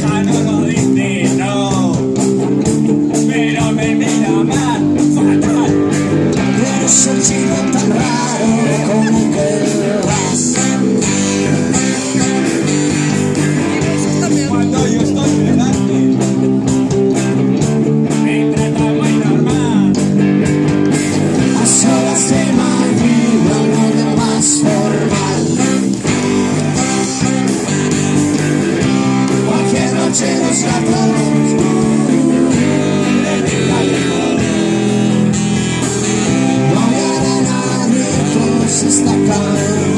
Amen. Está acá.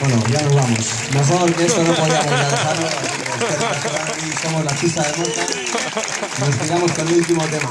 Bueno, ya nos vamos. Mejor que esto no podíamos dejarlo. Somos la pista de monta. Nos quedamos con el último tema.